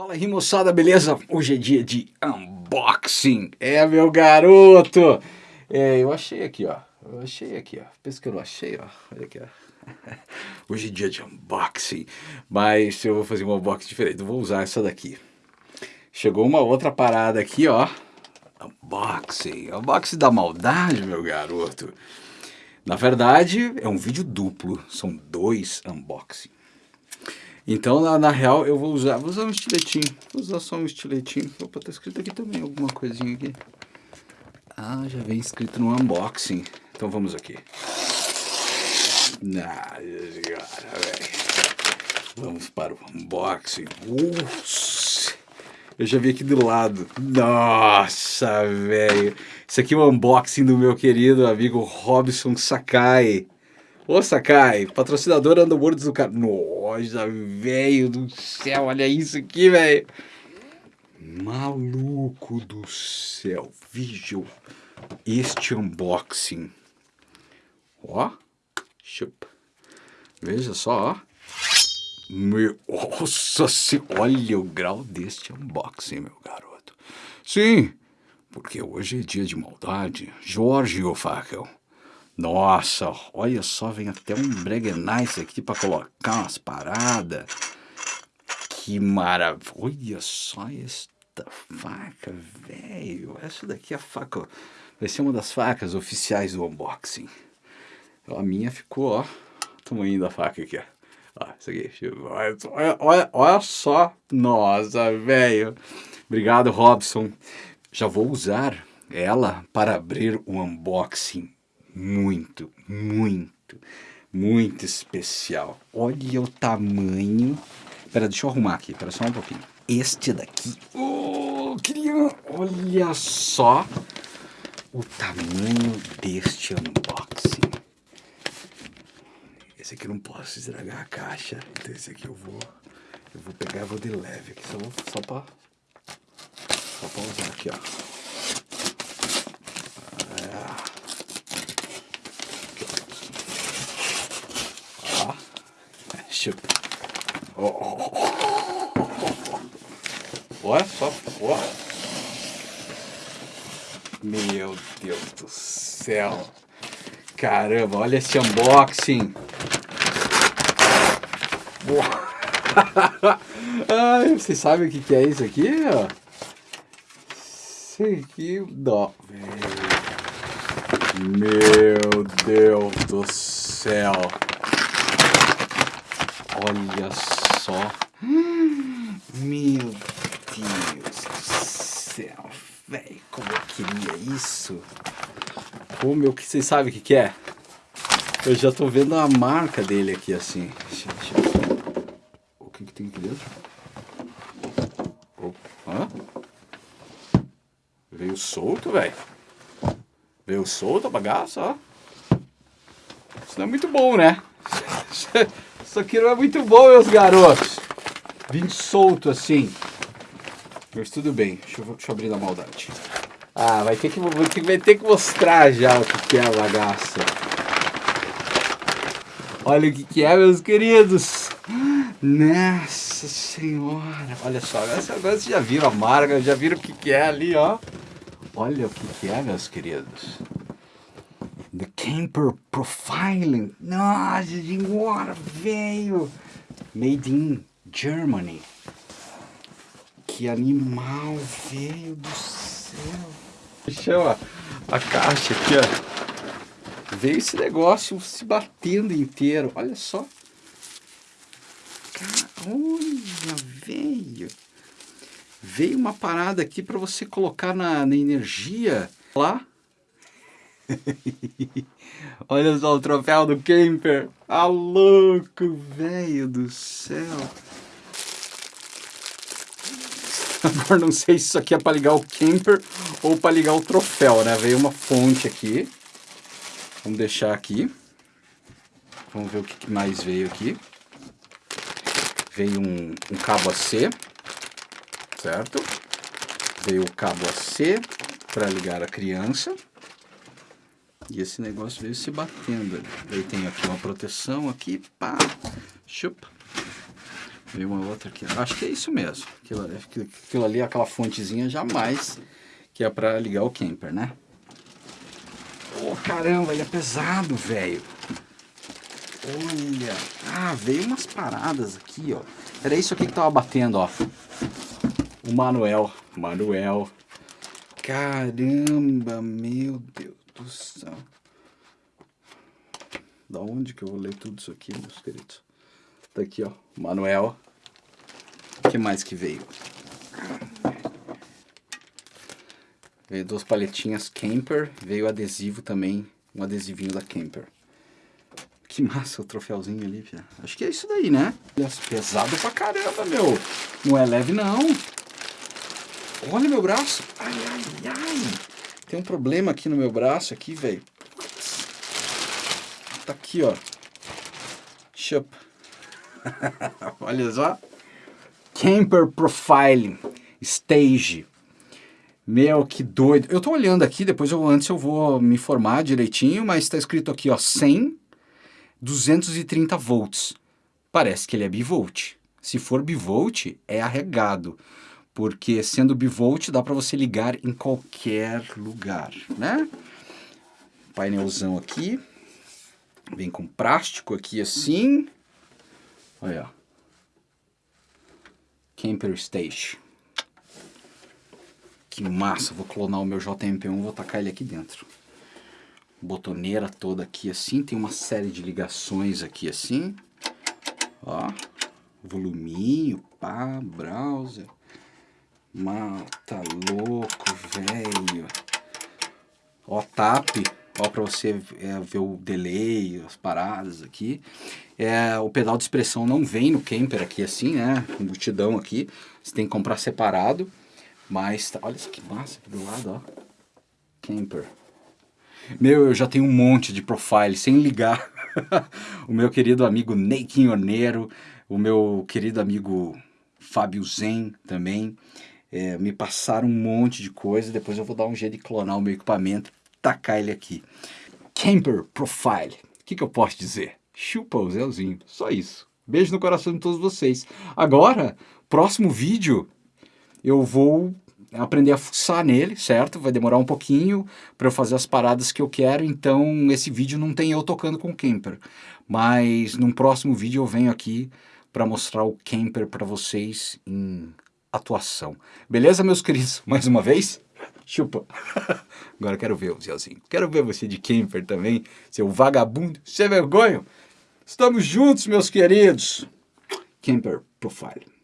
Fala aí moçada, beleza? Hoje é dia de unboxing. É, meu garoto! É, eu achei aqui, ó. Eu achei aqui, ó. Pensa que eu não achei, ó. Olha aqui, ó. Hoje é dia de unboxing. Mas eu vou fazer um unboxing diferente. Eu vou usar essa daqui. Chegou uma outra parada aqui, ó. Unboxing. Unboxing da maldade, meu garoto. Na verdade, é um vídeo duplo. São dois unboxing. Então, na, na, real, eu vou usar, vou usar um estiletinho. Vou usar só um estiletinho. Opa, tá escrito aqui também alguma coisinha aqui. Ah, já vem escrito no unboxing. Então vamos aqui. Ah, vamos para o unboxing. Ups. Eu já vi aqui do lado. Nossa, velho. Isso aqui é o unboxing do meu querido amigo Robson Sakai. Ô Sakai, patrocinador Underworlds do cara. Nossa, velho do céu, olha isso aqui, velho. Maluco do céu, Visual. Este unboxing. Ó, chup. Veja só, ó. Meu, nossa, se, olha o grau deste unboxing, meu garoto. Sim, porque hoje é dia de maldade. Jorge Ofackel. Nossa, olha só, vem até um Breguenice aqui para colocar umas paradas. Que maravilha. Olha só esta faca, velho. Essa daqui é a faca. Vai ser uma das facas oficiais do unboxing. A minha ficou, ó. O tamanho da faca aqui, ó. Ó, isso aqui. Olha, olha, olha só. Nossa, velho. Obrigado, Robson. Já vou usar ela para abrir o unboxing muito, muito, muito especial. Olha o tamanho. Espera, deixa eu arrumar aqui, espera só um pouquinho. Este daqui, oh, queria, olha só o tamanho deste unboxing. Esse aqui eu não posso estragar a caixa, então esse aqui eu vou, eu vou pegar e vou de leve aqui, só, só para só pra usar aqui, ó. Bicho. Oh. Olha só, ó. Meu Deus do céu. Caramba, olha esse unboxing. Ai, vocês sabem o que, é isso aqui? Isso aqui, dó, Meu Deus do céu. Olha só. Meu Deus do céu, velho. Como eu queria isso. Como eu que vocês sabem o que, que é? Eu já tô vendo a marca dele aqui assim. Deixa, deixa. O que, que tem aqui dentro? Hã? Veio solto, velho. Veio solto a bagaça, ó. Isso não é muito bom, né? Isso aqui não é muito bom, meus garotos. Vim solto assim. Mas tudo bem. Deixa eu, deixa eu abrir na maldade. Ah, vai ter, que, vai ter que mostrar já o que, que é a bagaça. Olha o que, que é, meus queridos. Nossa senhora. Olha só, agora vocês já viram a marca, já viram o que, que é ali, ó. Olha o que, que é, meus queridos. The Camper Profiling. Nossa senhora, velho. Made in Germany. Que animal, velho do céu. Chama a caixa aqui, ó. Veio esse negócio se batendo inteiro. Olha só. Olha, velho. Veio uma parada aqui para você colocar na, na energia lá Olha só o troféu do camper. Ah, louco, velho do céu. Agora não sei se isso aqui é para ligar o camper ou para ligar o troféu, né? Veio uma fonte aqui. Vamos deixar aqui. Vamos ver o que mais veio aqui. Veio um, um cabo AC, certo? Veio o cabo AC para ligar a criança. E esse negócio veio se batendo. Daí tem aqui uma proteção aqui, pá, chupa. Veio uma outra aqui. Acho que é isso mesmo. Aquilo, aquilo ali, aquela fontezinha, jamais que é para ligar o camper, né? Oh, caramba, ele é pesado, velho. Olha. Ah, veio umas paradas aqui, ó. Era isso aqui que tava batendo, ó. O Manuel. Manuel. Caramba, meu Deus do céu. Da onde que eu vou ler tudo isso aqui, meus queridos? Tá aqui, ó. Manuel. O que mais que veio? Veio duas paletinhas Camper. Veio adesivo também. Um adesivinho da Camper. Que massa o troféuzinho ali, Fia. Acho que é isso daí, né? Pesado pra caramba, meu. Não é leve, não. Olha meu braço. Ai, ai, ai. Tem um problema aqui no meu braço, aqui, velho. Tá aqui, ó. Chup. Olha só. Camper Profiling Stage. Meu, que doido. Eu tô olhando aqui, depois eu antes eu vou me informar direitinho, mas tá escrito aqui, ó, 100, 230 volts. Parece que ele é bivolt. Se for bivolt, é arregado. Porque sendo bivolt, dá para você ligar em qualquer lugar, né? Painelzão aqui. Vem com plástico aqui assim. Olha. Camper Station. Que massa, vou clonar o meu JMP1, vou tacar ele aqui dentro. Botoneira toda aqui assim, tem uma série de ligações aqui assim. Ó, voluminho, pá, browser. Mata tá louco, velho. Ó, tap, ó, pra você é, ver o delay, as paradas aqui. É, o pedal de expressão não vem no camper aqui assim, né? Embutidão aqui. Você tem que comprar separado. Mas, tá, olha isso que massa aqui do lado, ó. Camper. Meu, eu já tenho um monte de profile sem ligar. o meu querido amigo Ney Quinhoneiro, o meu querido amigo Fábio Zen também. É, me passaram um monte de coisa, depois eu vou dar um jeito de clonar o meu equipamento, tacar ele aqui. Camper Profile, o que, que eu posso dizer? Chupa o Zéuzinho, só isso. Beijo no coração de todos vocês. Agora, próximo vídeo, eu vou aprender a fuçar nele, certo? Vai demorar um pouquinho para eu fazer as paradas que eu quero, então esse vídeo não tem eu tocando com o camper. Mas num próximo vídeo eu venho aqui para mostrar o camper para vocês em atuação. Beleza, meus queridos? Mais uma vez? Chupa. Agora quero ver o Zéuzinho. Quero ver você de camper também, seu vagabundo, sem vergonha. Estamos juntos, meus queridos. Camper Profile.